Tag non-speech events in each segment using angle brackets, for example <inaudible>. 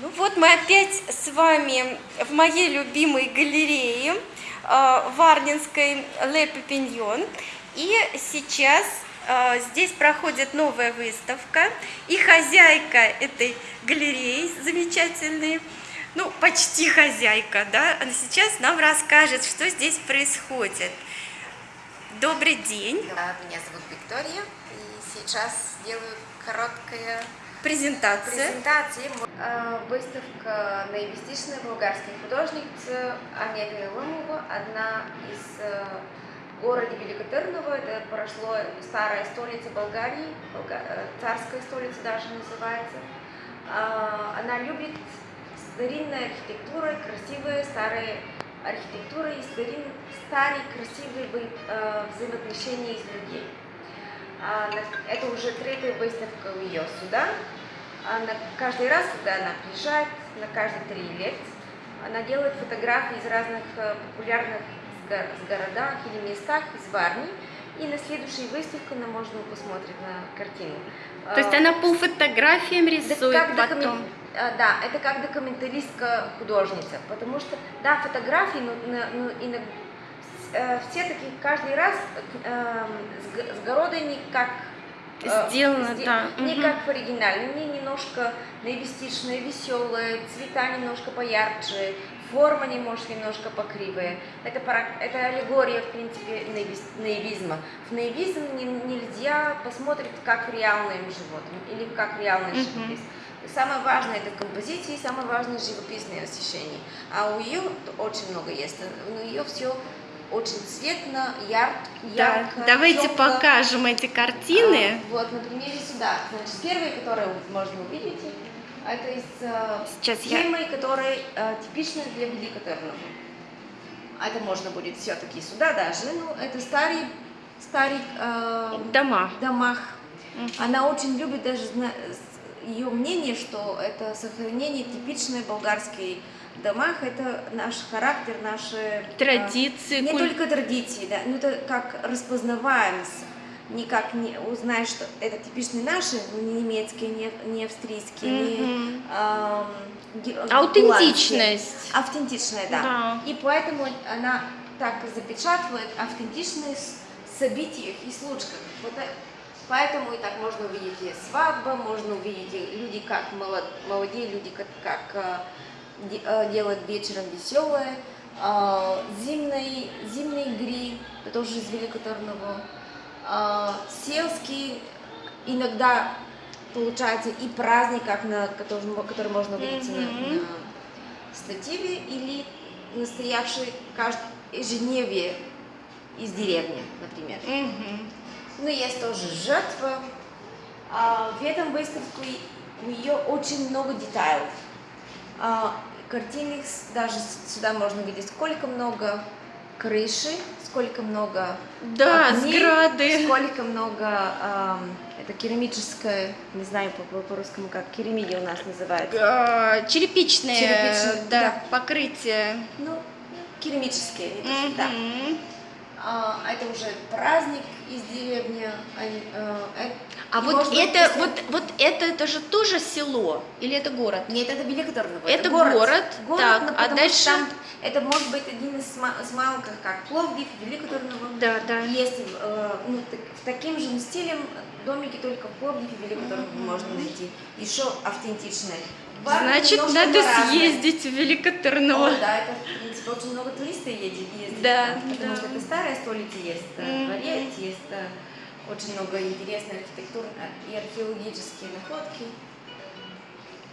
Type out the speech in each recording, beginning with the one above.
Ну вот мы опять с вами в моей любимой галерее э, Варнинской Ле Пепиньон. И сейчас э, здесь проходит новая выставка. И хозяйка этой галереи замечательной, ну почти хозяйка, да, она сейчас нам расскажет, что здесь происходит. Добрый день. Меня зовут Виктория, и сейчас делаю короткое Презентация. презентация. Э, Выставка наивестичной болгарской художницы Анеты Ломова, одна из э, города Великотырново, это прошло старая столица Болгарии, Болга- э, царская столица даже называется. А, Она любит старинную архитектуру, красивые старые архитектуры и старин, старые красивые вы- взаимоотношения с людьми. А, Это уже третья выставка у ее сюда. Она каждый раз, когда она приезжает, на каждые три лет, она делает фотографии из разных э, популярных с городах или местах из Варни. И на следующей выставке она можно посмотреть на картину. То есть А, она по фотографиям да, рисует как потом. докумен- а, Да, это как документалистка художница, потому что, да, фотографии, но, но- но иногда э, все такие каждый раз э, с, г- с города не как э, Сделано, сде- да, не мгм. как в оригинале, не немножко наивестичные, веселые, цвета немножко поярче, форма немножко немножко покривая. Это, пара- это аллегория, в принципе, наивизма. В наивизм не- нельзя посмотреть как реальным животным или как реальный Мгм. живопись. Самое важное это композиции, самое важное живописное освещение. А у ее очень много есть. У нее все очень цветно, яр, Да, ярко. давайте тёпло. покажем эти картины. А, вот, на примере сюда. Значит, первые, которые можно увидеть, это из э, Сейчас я- схемы, которые э, типичны для Великотырного. А это можно будет все-таки сюда даже. Ну, это старый, старый э, Дома. домах. Она очень любит даже ее мнение, что это сохранение типичной болгарской домах, это наш характер, наши э, Традиции, не куль- только традиции, да, но это как распознаваемость. Не как не узнаешь, что это типичные наши, ну, не немецкие, не, не австрийские, не Мгм. ам, ге- Аутентичность. Автентичная, да. Да. И поэтому она так запечатывает автентичность событиях и случках. Вот э- поэтому и так можно увидеть и свадьба, можно увидеть люди, как молод- молодые люди, как, как э, де- делают вечером веселое, э, зимние, зимние игры, это тоже из Великотарного, э, сельские, иногда получается и праздник, как на, который, который можно увидеть на- Мгм. на стативе, или настоящий кажд- ежедневие из деревни, например. Мгм. Ну, есть тоже жертва. А, в этом выставке у нее очень много деталей. А, картины даже сюда можно видеть, сколько много крыши, сколько много Да, окней, сграды. сколько много ам, это керамическое, не знаю по- по- по-русскому как керамиди у нас называется. А, Черепичные, Черепичные, да, да. покрытие. Ну, керамические, не то, что да. Мгм. А, это уже праздник из деревни. они, э, э, А вот быть, это, если- вот, вот это, это же тоже село или это город? Нет, это Великотырново. Это город, так, но а потому дальше? там это может быть один из, из малых, как Пловдив, Великотырново. Да, да. Есть э, ну, так- в таким же стилем домики только в Пловдиве и Великотырново можно найти. Еще автентичные. Значит, надо по-разному. съездить в Великотырново. О, да, это, в принципе, очень много туристов ездит, ездит Да, там, потому да. что это старая столица, есть э, Мгм. дворец, есть э, очень много интересной архитектуры и археологические находки.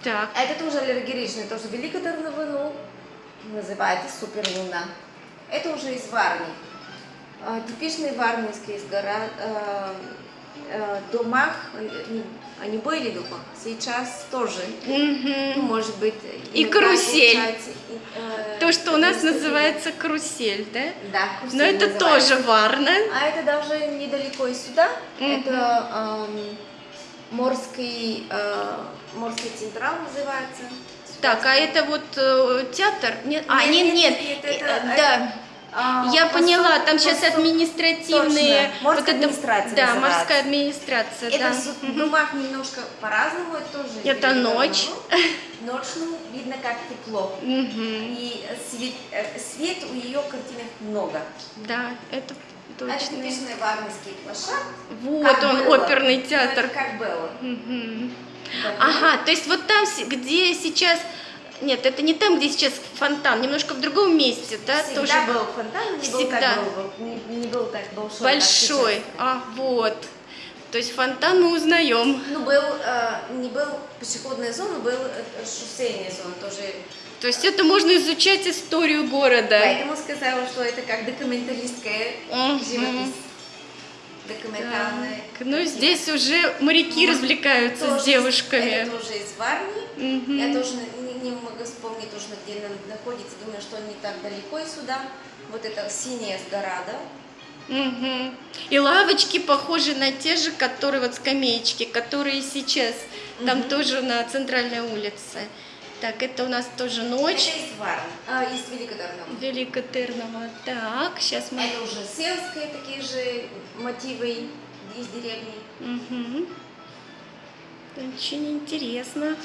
Так, А это тоже аллергичный, тоже Великотырново, ну, называется суперлуна. Это уже из Варни. А, Типичные варнинские из гора, э, э, домах, они, они были дома, сейчас тоже. Ну, Мгм. может быть, И карусель. получается, и, э, то, что у нас административно. называется карусель, да? Да, карусель Но это называется. тоже Варна. А это даже недалеко и сюда. Мгм. Это эм, морский, э, морский централ называется. Так, а это вот э, театр? Нет, а, нет, нет, нет, э, это- да. А, Я поняла, там сейчас административные... Точно, морская вот это- администрация Да, морская администрация, Это да. в домах немножко по-разному, это тоже. Это ночь. <laughs> Ночью видно, как тепло. И свет, э, свет у ее картинах много. Да, это Это точно. типичный варнинский площадь. Вот он, было. оперный Ну, это театр. как было. Да. Ага, то есть вот там, где сейчас... Нет, это не там, где сейчас фонтан, немножко в другом месте, да? Всегда тоже был фонтан, не был, Всегда. так, был, не, не был так большой. большой. А, вот. То есть фонтан мы узнаем. Ну, был, э, не был пешеходная зона, был э, шоссейная зона тоже. То есть это можно изучать историю города. Поэтому сказала, что это как документалистская Мгм. живопись. Документальная. Так, Ну, здесь уже моряки развлекаются Тоже с девушками. Это тоже из Варни. Мгм. Я тоже не, могу вспомнить точно, где она находится. Думаю, что не так далеко и сюда. Вот это синяя гора, да? Мгм. И лавочки похожи на те же, которые вот скамеечки, которые сейчас. Там Мгм. тоже на центральной улице. Так, это у нас тоже ночь. Это из Варни, а, из Великодорного. Великотырного. Так, сейчас мы... Это уже сельские такие же мотивы из деревни. Мгм. Очень интересно.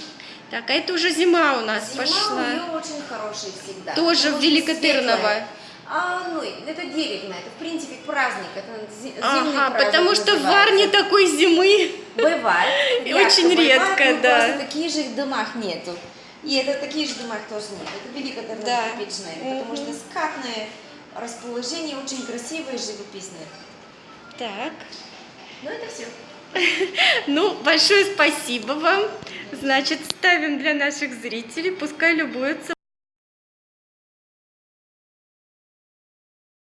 Так, а это уже зима у нас Зима пошла. у нее очень хорошая всегда. Тоже в Великотырново. А, ну, это деревня, это в принципе праздник, это зи- зимний Ага, праздник потому что в называется. Варне такой зимы. Бывает. <laughs> И очень бывает, редко, но да. Просто таких же в домах нету. И это таких же домах тоже нет. Это великотырново Да. типичное, потому что скатное расположение очень красивое и живописное. Так. Ну, это все. <laughs> Ну, большое спасибо вам. Значит, ставим для наших зрителей, пускай любуются